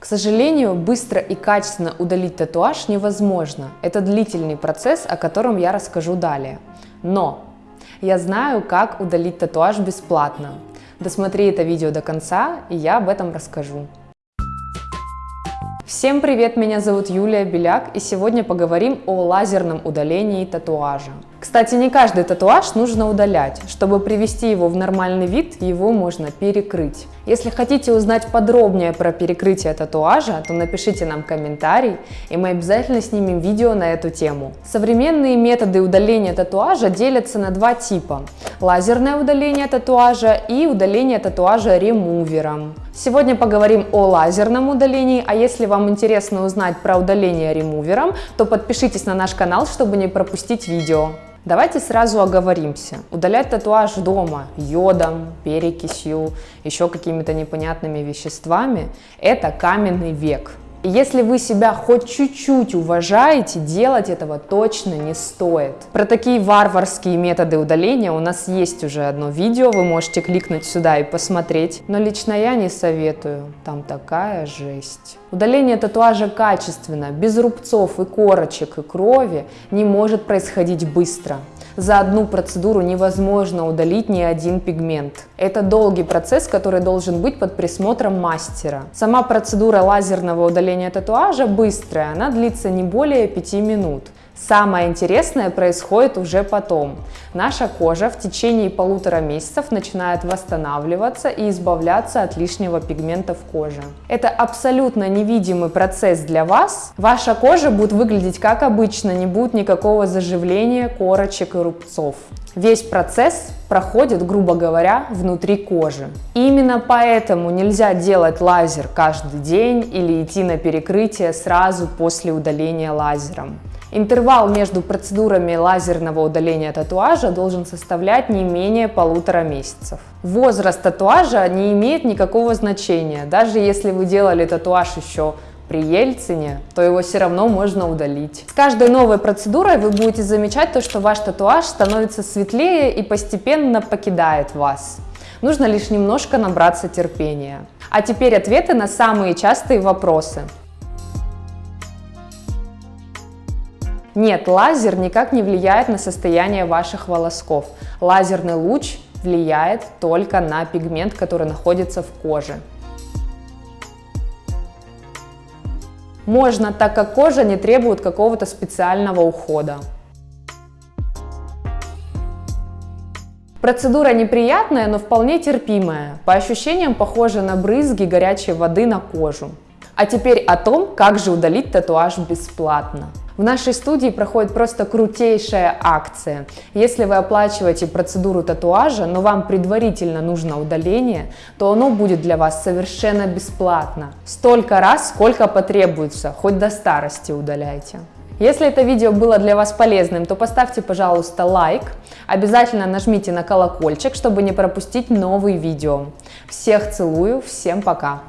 К сожалению, быстро и качественно удалить татуаж невозможно. Это длительный процесс, о котором я расскажу далее. Но я знаю, как удалить татуаж бесплатно. Досмотри это видео до конца, и я об этом расскажу. Всем привет, меня зовут Юлия Беляк, и сегодня поговорим о лазерном удалении татуажа. Кстати, не каждый татуаж нужно удалять. Чтобы привести его в нормальный вид, его можно перекрыть. Если хотите узнать подробнее про перекрытие татуажа, то напишите нам комментарий, и мы обязательно снимем видео на эту тему. Современные методы удаления татуажа делятся на два типа. Лазерное удаление татуажа и удаление татуажа ремувером. Сегодня поговорим о лазерном удалении, а если вам интересно узнать про удаление ремувером, то подпишитесь на наш канал, чтобы не пропустить видео. Давайте сразу оговоримся. Удалять татуаж дома йодом, перекисью, еще какими-то непонятными веществами – это каменный век. Если вы себя хоть чуть-чуть уважаете, делать этого точно не стоит. Про такие варварские методы удаления у нас есть уже одно видео, вы можете кликнуть сюда и посмотреть. Но лично я не советую, там такая жесть. Удаление татуажа качественно, без рубцов и корочек и крови не может происходить быстро за одну процедуру невозможно удалить ни один пигмент. Это долгий процесс, который должен быть под присмотром мастера. Сама процедура лазерного удаления татуажа быстрая, она длится не более 5 минут. Самое интересное происходит уже потом. Наша кожа в течение полутора месяцев начинает восстанавливаться и избавляться от лишнего пигмента в коже. Это абсолютно невидимый процесс для вас. Ваша кожа будет выглядеть как обычно, не будет никакого заживления, корочек и рубцов. Весь процесс проходит, грубо говоря, внутри кожи. Именно поэтому нельзя делать лазер каждый день или идти на перекрытие сразу после удаления лазером. Интервал между процедурами лазерного удаления татуажа должен составлять не менее полутора месяцев. Возраст татуажа не имеет никакого значения. Даже если вы делали татуаж еще при Ельцине, то его все равно можно удалить. С каждой новой процедурой вы будете замечать то, что ваш татуаж становится светлее и постепенно покидает вас. Нужно лишь немножко набраться терпения. А теперь ответы на самые частые вопросы. Нет, лазер никак не влияет на состояние ваших волосков. Лазерный луч влияет только на пигмент, который находится в коже. Можно, так как кожа не требует какого-то специального ухода. Процедура неприятная, но вполне терпимая. По ощущениям похожа на брызги горячей воды на кожу. А теперь о том, как же удалить татуаж бесплатно. В нашей студии проходит просто крутейшая акция. Если вы оплачиваете процедуру татуажа, но вам предварительно нужно удаление, то оно будет для вас совершенно бесплатно. Столько раз, сколько потребуется, хоть до старости удаляйте. Если это видео было для вас полезным, то поставьте, пожалуйста, лайк. Обязательно нажмите на колокольчик, чтобы не пропустить новые видео. Всех целую, всем пока!